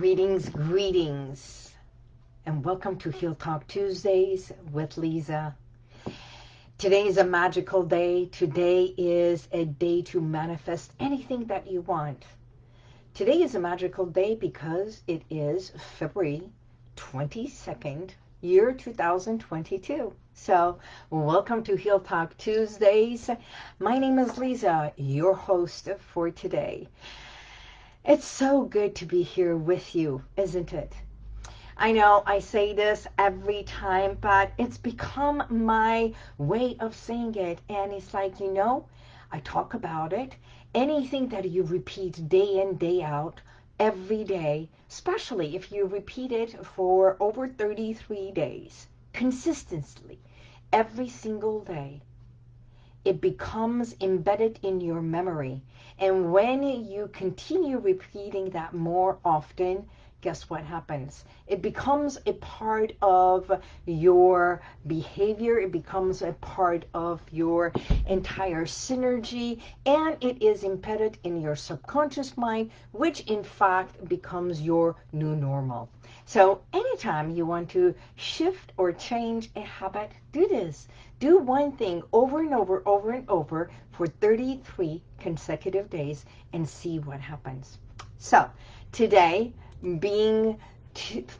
Greetings, greetings, and welcome to Heal Talk Tuesdays with Lisa. Today is a magical day. Today is a day to manifest anything that you want. Today is a magical day because it is February 22nd, year 2022. So welcome to Heal Talk Tuesdays. My name is Lisa, your host for today. It's so good to be here with you, isn't it? I know I say this every time, but it's become my way of saying it. And it's like, you know, I talk about it. Anything that you repeat day in, day out, every day, especially if you repeat it for over 33 days, consistently, every single day, it becomes embedded in your memory. And when you continue repeating that more often, guess what happens? It becomes a part of your behavior. It becomes a part of your entire synergy. And it is embedded in your subconscious mind, which in fact becomes your new normal. So anytime you want to shift or change a habit, do this. Do one thing over and over, over and over for 33 consecutive days and see what happens. So today, being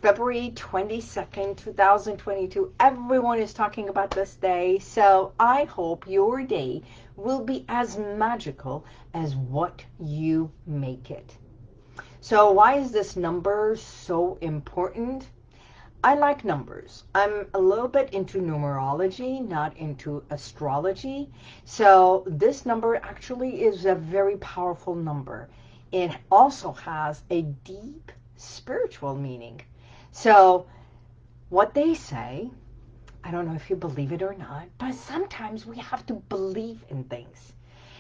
February 22nd, 2022, everyone is talking about this day. So I hope your day will be as magical as what you make it. So why is this number so important? I like numbers. I'm a little bit into numerology, not into astrology. So this number actually is a very powerful number. It also has a deep spiritual meaning. So what they say, I don't know if you believe it or not, but sometimes we have to believe in things.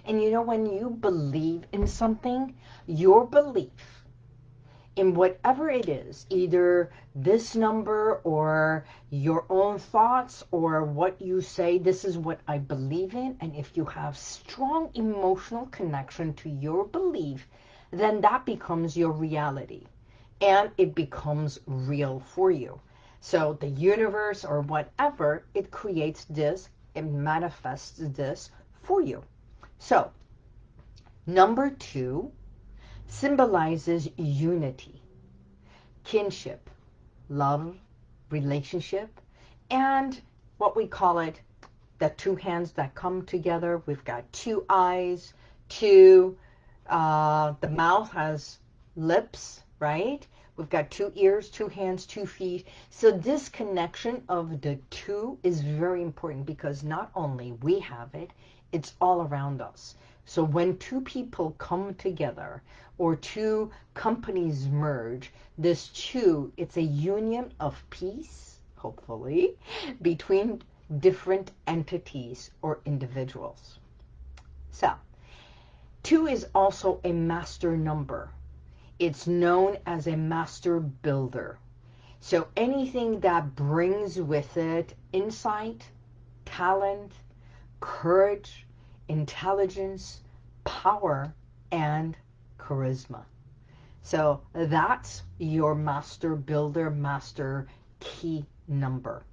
And you know, when you believe in something, your belief in whatever it is, either this number or your own thoughts or what you say, this is what I believe in. And if you have strong emotional connection to your belief, then that becomes your reality and it becomes real for you. So the universe or whatever, it creates this, it manifests this for you. So number two, symbolizes unity, kinship, love, relationship, and what we call it, the two hands that come together. We've got two eyes, two, uh, the mouth has lips, right? We've got two ears, two hands, two feet. So this connection of the two is very important because not only we have it, it's all around us. So when two people come together or two companies merge, this two, it's a union of peace, hopefully, between different entities or individuals. So, two is also a master number. It's known as a master builder. So anything that brings with it insight, talent, courage, intelligence, power, and charisma. So that's your master builder, master key number.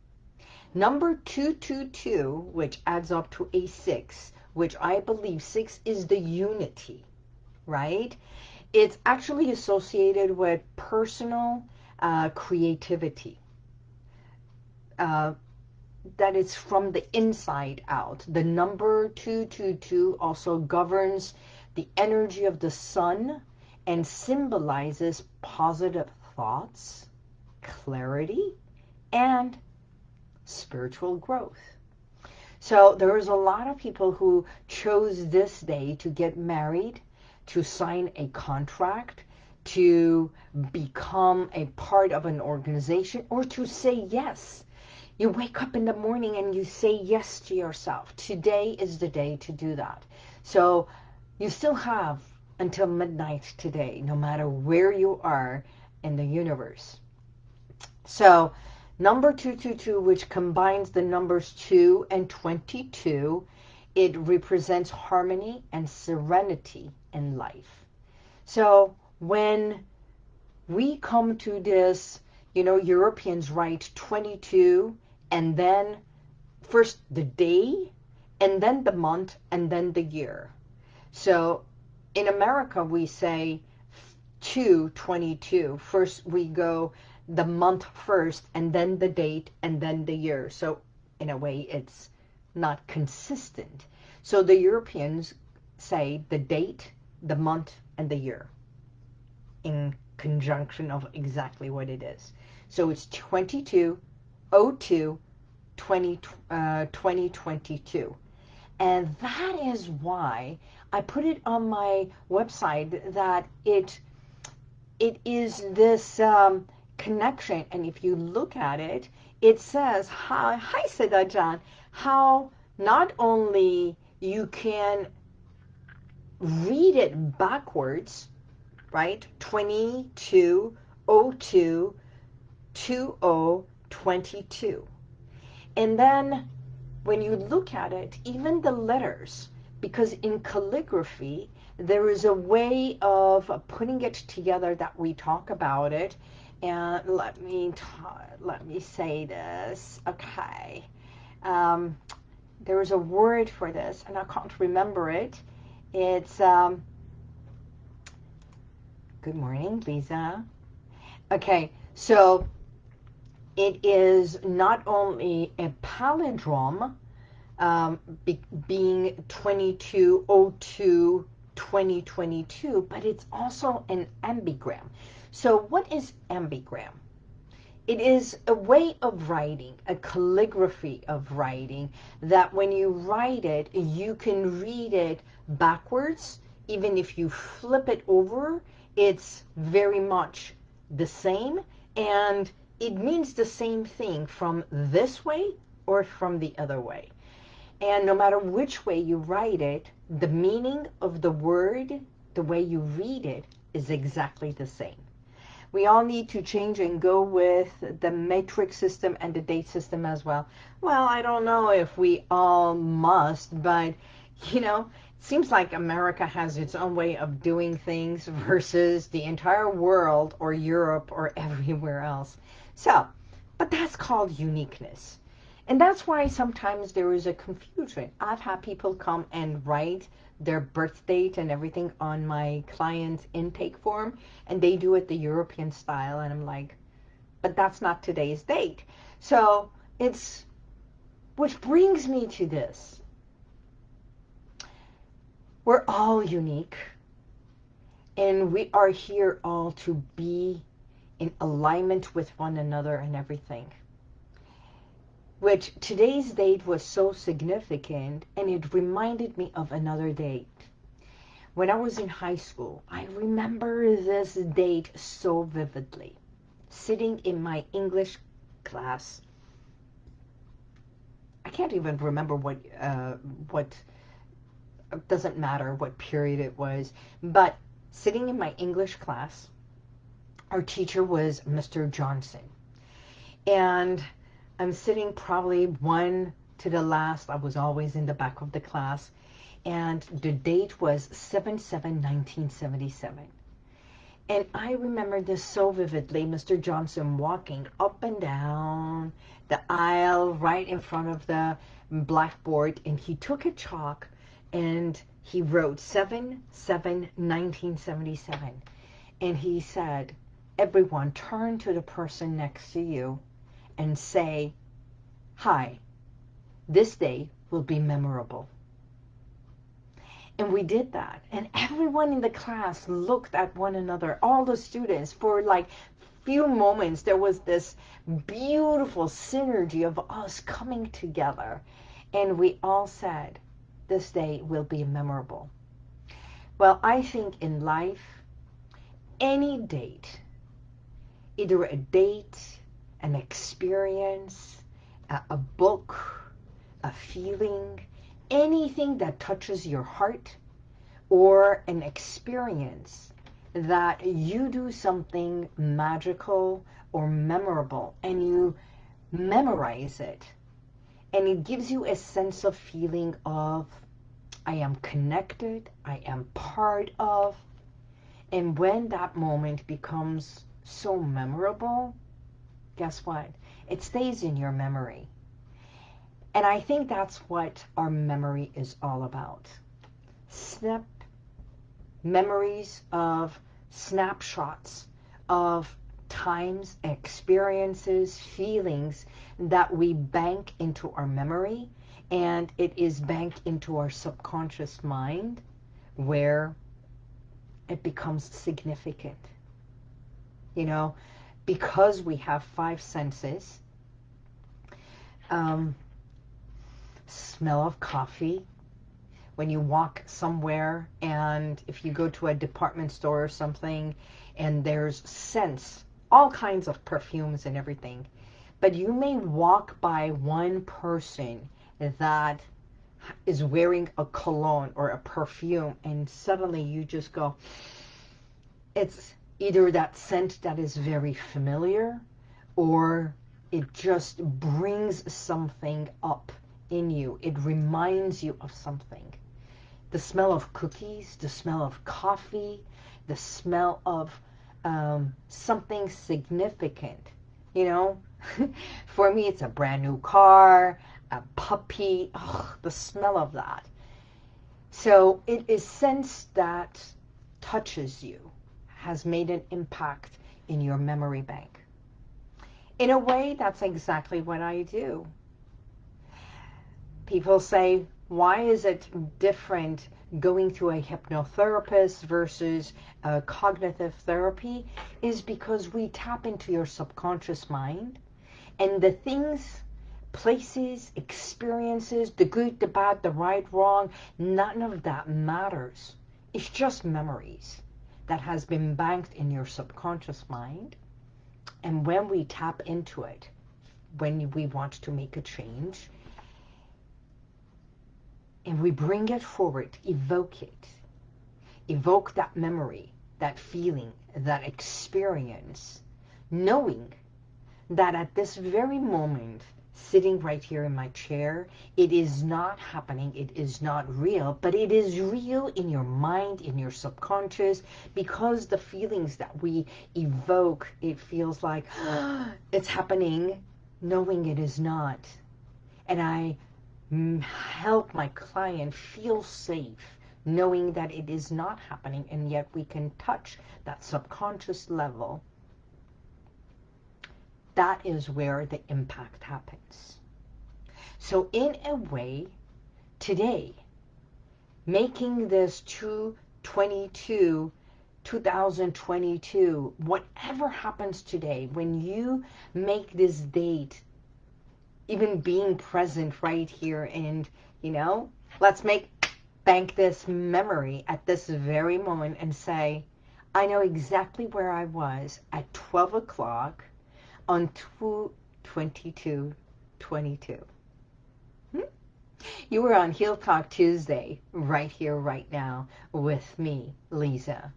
Number 222, which adds up to a 6, which I believe 6 is the unity, right? It's actually associated with personal uh, creativity. Uh, that it's from the inside out. The number 222 also governs the energy of the sun and symbolizes positive thoughts, clarity, and spiritual growth. So there's a lot of people who chose this day to get married, to sign a contract, to become a part of an organization, or to say yes you wake up in the morning and you say yes to yourself. Today is the day to do that. So you still have until midnight today, no matter where you are in the universe. So number 222, which combines the numbers 2 and 22, it represents harmony and serenity in life. So when we come to this, you know, Europeans write 22 and then first the day and then the month and then the year. So in America, we say 222. First we go the month first and then the date and then the year. So in a way, it's not consistent. So the Europeans say the date, the month, and the year in conjunction of exactly what it is. So it's 22, 02, 20, uh, 2022. And that is why I put it on my website that it it is this um, connection. And if you look at it, it says, how, hi Siddha how not only you can read it backwards, right? 2202 2022. And then when you look at it, even the letters, because in calligraphy, there is a way of putting it together that we talk about it. And let me let me say this. Okay. Um, there is a word for this, and I can't remember it. It's, um, good morning, Lisa. Okay, so it is not only a palindrome, um, be, being 2202 2022, but it's also an ambigram. So what is ambigram? It is a way of writing, a calligraphy of writing, that when you write it, you can read it backwards. Even if you flip it over, it's very much the same. And it means the same thing from this way or from the other way. And no matter which way you write it, the meaning of the word, the way you read it, is exactly the same. We all need to change and go with the metric system and the date system as well. Well, I don't know if we all must, but, you know, it seems like America has its own way of doing things versus the entire world or Europe or everywhere else. So, but that's called uniqueness. And that's why sometimes there is a confusion. I've had people come and write their birth date and everything on my client's intake form, and they do it the European style, and I'm like, but that's not today's date. So it's, which brings me to this. We're all unique, and we are here all to be in alignment with one another and everything. Which today's date was so significant and it reminded me of another date. When I was in high school, I remember this date so vividly. Sitting in my English class, I can't even remember what, uh, what, doesn't matter what period it was, but sitting in my English class, our teacher was Mr. Johnson. And I'm sitting probably one to the last. I was always in the back of the class. And the date was 7-7-1977. And I remember this so vividly, Mr. Johnson walking up and down the aisle right in front of the blackboard. And he took a chalk and he wrote 7-7-1977. And he said, everyone turn to the person next to you and say, hi, this day will be memorable. And we did that. And everyone in the class looked at one another, all the students, for like few moments. There was this beautiful synergy of us coming together. And we all said, this day will be memorable. Well, I think in life, any date either a date, an experience, a, a book, a feeling, anything that touches your heart or an experience that you do something magical or memorable and you memorize it. And it gives you a sense of feeling of I am connected, I am part of, and when that moment becomes so memorable, guess what? It stays in your memory. And I think that's what our memory is all about. Snap memories of snapshots of times, experiences, feelings that we bank into our memory and it is banked into our subconscious mind where it becomes significant. You know, because we have five senses, um, smell of coffee, when you walk somewhere and if you go to a department store or something and there's scents, all kinds of perfumes and everything, but you may walk by one person that is wearing a cologne or a perfume and suddenly you just go, it's either that scent that is very familiar or it just brings something up in you. It reminds you of something. The smell of cookies, the smell of coffee, the smell of um, something significant. You know, for me, it's a brand new car, a puppy, oh, the smell of that. So it is sense that touches you, has made an impact in your memory bank. In a way, that's exactly what I do. People say, why is it different going to a hypnotherapist versus a cognitive therapy? Is because we tap into your subconscious mind and the things places, experiences, the good, the bad, the right, wrong, none of that matters. It's just memories that has been banked in your subconscious mind. And when we tap into it, when we want to make a change, and we bring it forward, evoke it, evoke that memory, that feeling, that experience, knowing that at this very moment, sitting right here in my chair. It is not happening. It is not real, but it is real in your mind, in your subconscious, because the feelings that we evoke, it feels like it's happening, knowing it is not. And I mm, help my client feel safe knowing that it is not happening and yet we can touch that subconscious level that is where the impact happens. So in a way, today, making this 222, 2022, whatever happens today, when you make this date, even being present right here and, you know, let's make, bank this memory at this very moment and say, I know exactly where I was at 12 o'clock on 222 22. Hmm? You were on Heal Talk Tuesday, right here, right now, with me, Lisa.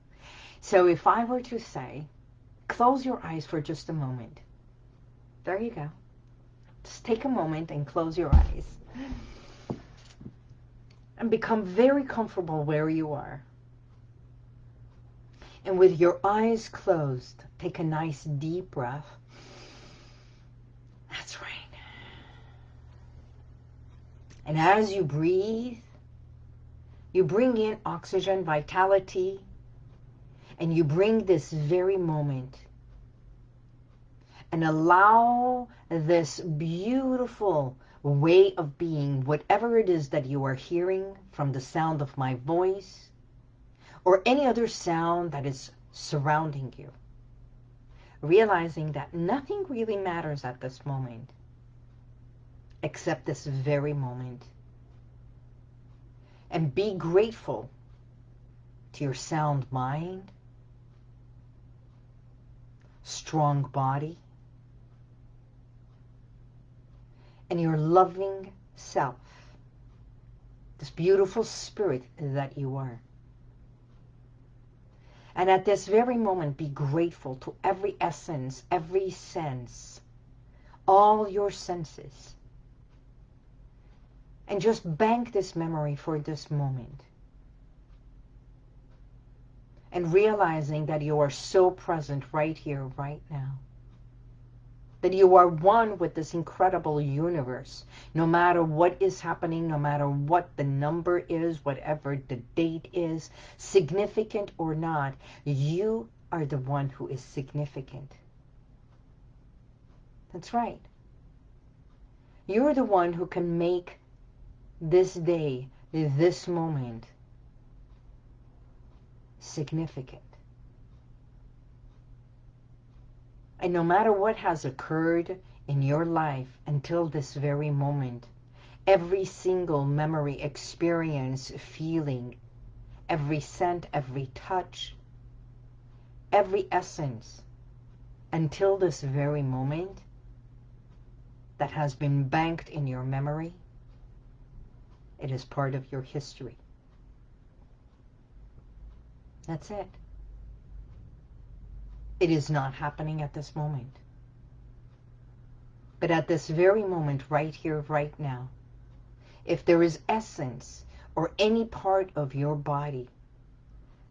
So if I were to say, close your eyes for just a moment. There you go. Just take a moment and close your eyes. And become very comfortable where you are. And with your eyes closed, take a nice deep breath. That's right. And as you breathe, you bring in oxygen, vitality, and you bring this very moment and allow this beautiful way of being, whatever it is that you are hearing from the sound of my voice or any other sound that is surrounding you realizing that nothing really matters at this moment except this very moment. And be grateful to your sound mind, strong body, and your loving self, this beautiful spirit that you are. And at this very moment, be grateful to every essence, every sense, all your senses. And just bank this memory for this moment. and realizing that you are so present right here, right now. That you are one with this incredible universe. No matter what is happening, no matter what the number is, whatever the date is, significant or not, you are the one who is significant. That's right. You're the one who can make this day, this moment, significant. And no matter what has occurred in your life until this very moment, every single memory, experience, feeling, every scent, every touch, every essence, until this very moment that has been banked in your memory, it is part of your history. That's it. It is not happening at this moment. But at this very moment, right here, right now, if there is essence or any part of your body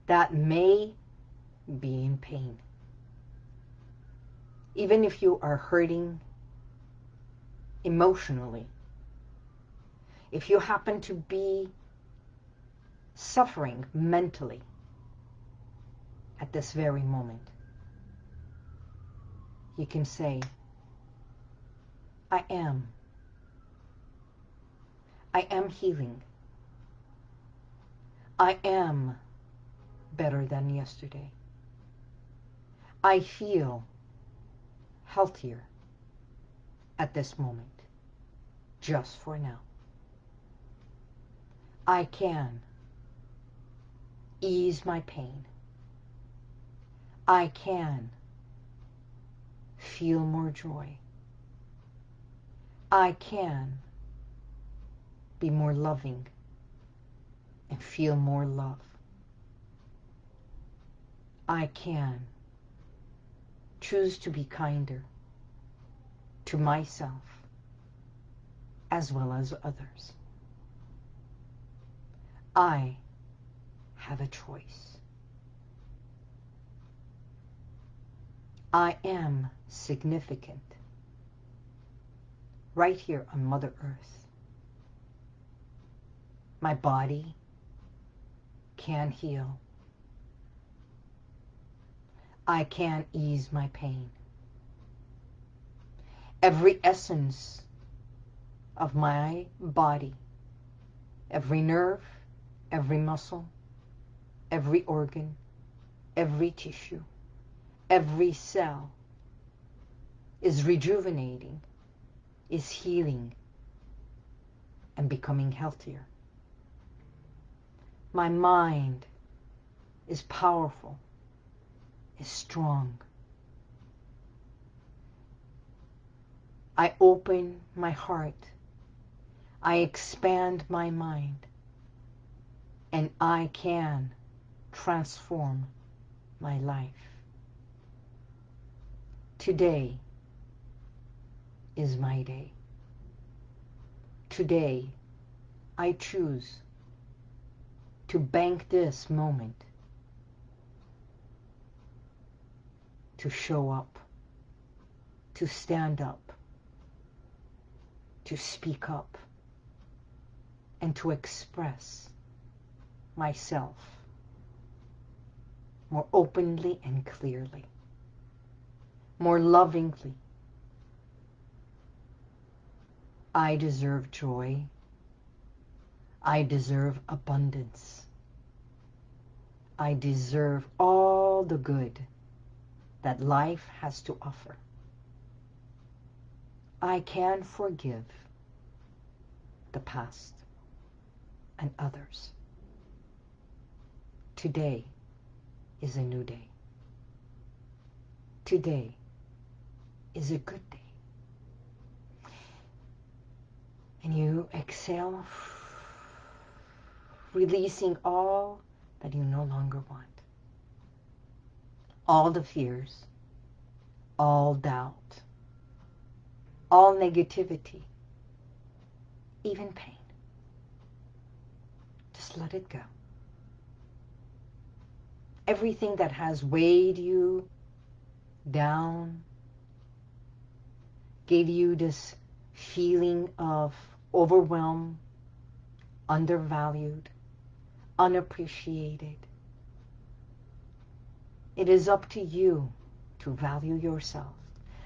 that may be in pain, even if you are hurting emotionally, if you happen to be suffering mentally, at this very moment. You can say, I am. I am healing. I am better than yesterday. I feel healthier at this moment, just for now. I can ease my pain. I can feel more joy. I can be more loving and feel more love. I can choose to be kinder to myself as well as others. I have a choice. I am significant right here on Mother Earth. My body can heal. I can ease my pain. Every essence of my body, every nerve, every muscle, every organ, every tissue, every cell is rejuvenating, is healing, and becoming healthier. My mind is powerful, is strong. I open my heart. I expand my mind. And I can transform my life. Today is my day. Today, I choose to bank this moment to show up, to stand up, to speak up, and to express myself more openly and clearly more lovingly. I deserve joy. I deserve abundance. I deserve all the good that life has to offer. I can forgive the past and others. Today is a new day. Today is a good day. And you exhale, releasing all that you no longer want. All the fears, all doubt, all negativity, even pain. Just let it go. Everything that has weighed you down, gave you this feeling of overwhelm, undervalued, unappreciated. It is up to you to value yourself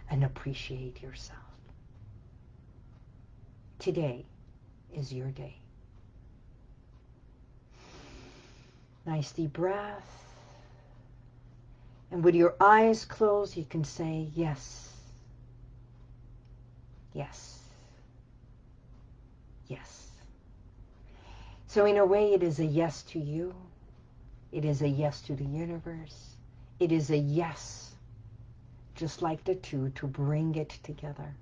and appreciate yourself. Today is your day. Nice deep breath. And with your eyes closed, you can say, yes, yes, yes. So in a way, it is a yes to you. It is a yes to the universe. It is a yes, just like the two, to bring it together.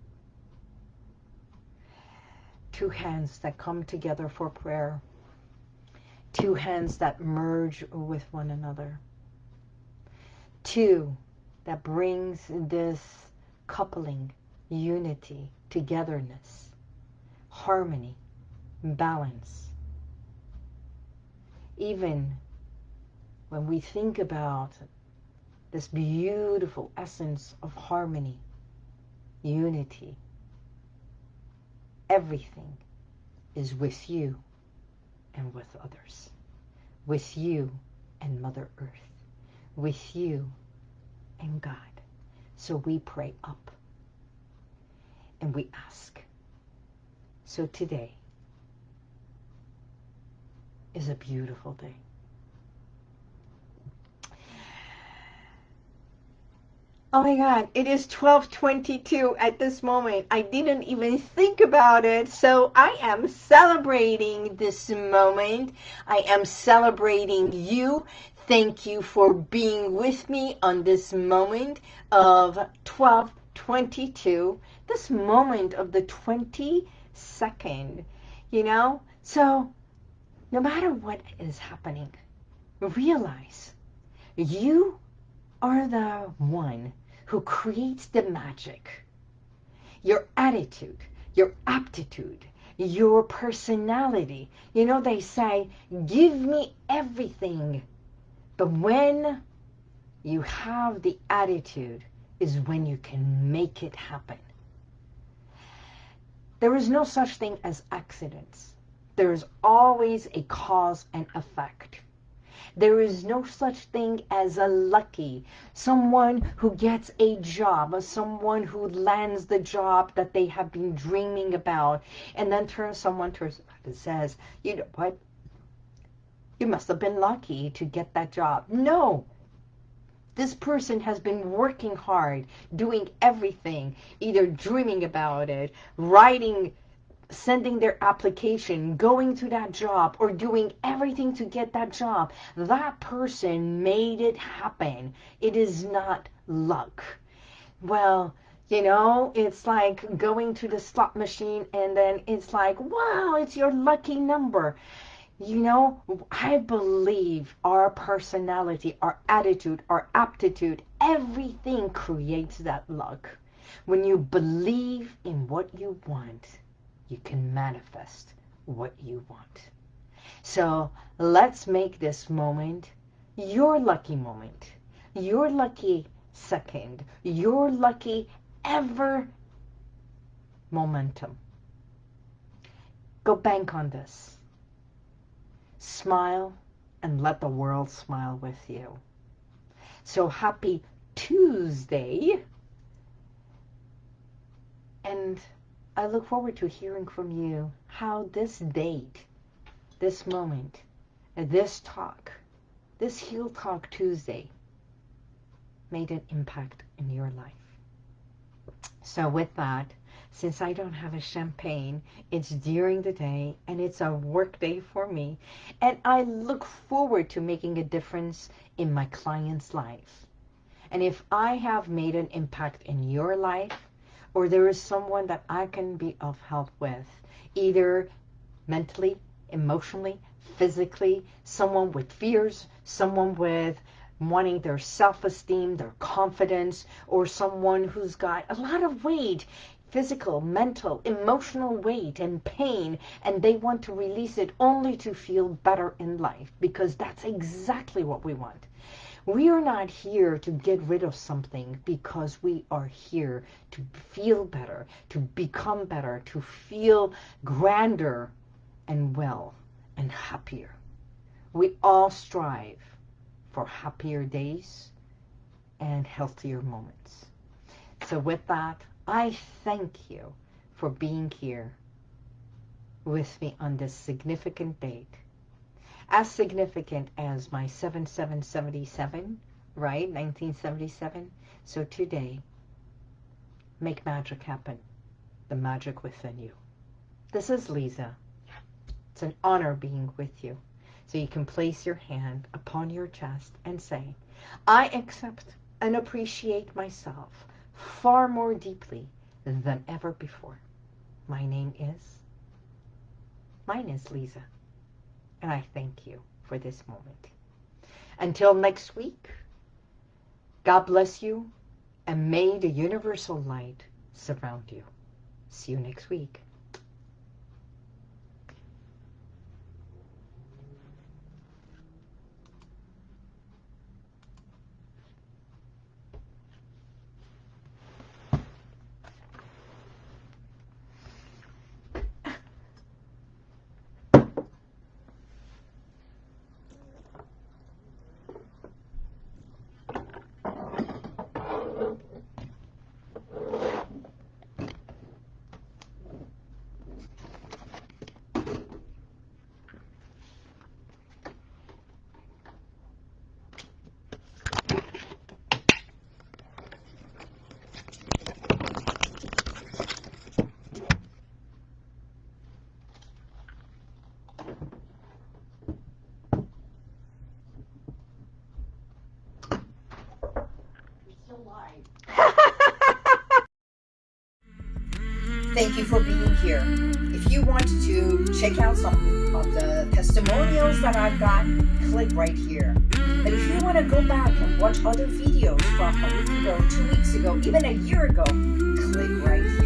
Two hands that come together for prayer. Two hands that merge with one another Two, that brings this coupling, unity, togetherness, harmony, balance. Even when we think about this beautiful essence of harmony, unity, everything is with you and with others, with you and Mother Earth with you and God. So we pray up and we ask. So today is a beautiful day. Oh my God, it is 1222 at this moment. I didn't even think about it. So I am celebrating this moment. I am celebrating you. Thank you for being with me on this moment of 1222, this moment of the 22nd, you know? So no matter what is happening, realize you are the one who creates the magic. Your attitude, your aptitude, your personality. You know, they say, give me everything but when you have the attitude is when you can make it happen. There is no such thing as accidents. There is always a cause and effect. There is no such thing as a lucky, someone who gets a job, or someone who lands the job that they have been dreaming about, and then turns someone to says, you know what, you must have been lucky to get that job. No. This person has been working hard, doing everything, either dreaming about it, writing, sending their application, going to that job, or doing everything to get that job. That person made it happen. It is not luck. Well, you know, it's like going to the slot machine and then it's like, wow, it's your lucky number. You know, I believe our personality, our attitude, our aptitude, everything creates that luck. When you believe in what you want, you can manifest what you want. So let's make this moment your lucky moment, your lucky second, your lucky ever momentum. Go bank on this smile and let the world smile with you. So happy Tuesday. And I look forward to hearing from you how this date, this moment, this talk, this Heal Talk Tuesday made an impact in your life. So with that, since I don't have a champagne, it's during the day and it's a work day for me. And I look forward to making a difference in my client's life. And if I have made an impact in your life, or there is someone that I can be of help with, either mentally, emotionally, physically, someone with fears, someone with wanting their self-esteem, their confidence, or someone who's got a lot of weight physical, mental, emotional weight and pain, and they want to release it only to feel better in life because that's exactly what we want. We are not here to get rid of something because we are here to feel better, to become better, to feel grander and well and happier. We all strive for happier days and healthier moments. So with that, I thank you for being here with me on this significant date as significant as my 7777, right? 1977. So today, make magic happen. The magic within you. This is Lisa. It's an honor being with you. So you can place your hand upon your chest and say, I accept and appreciate myself far more deeply than ever before. My name is, mine is Lisa. And I thank you for this moment. Until next week, God bless you and may the universal light surround you. See you next week. Thank you for being here. If you want to check out some of the testimonials that I've got, click right here. But if you want to go back and watch other videos from a week ago, two weeks ago, even a year ago, click right here.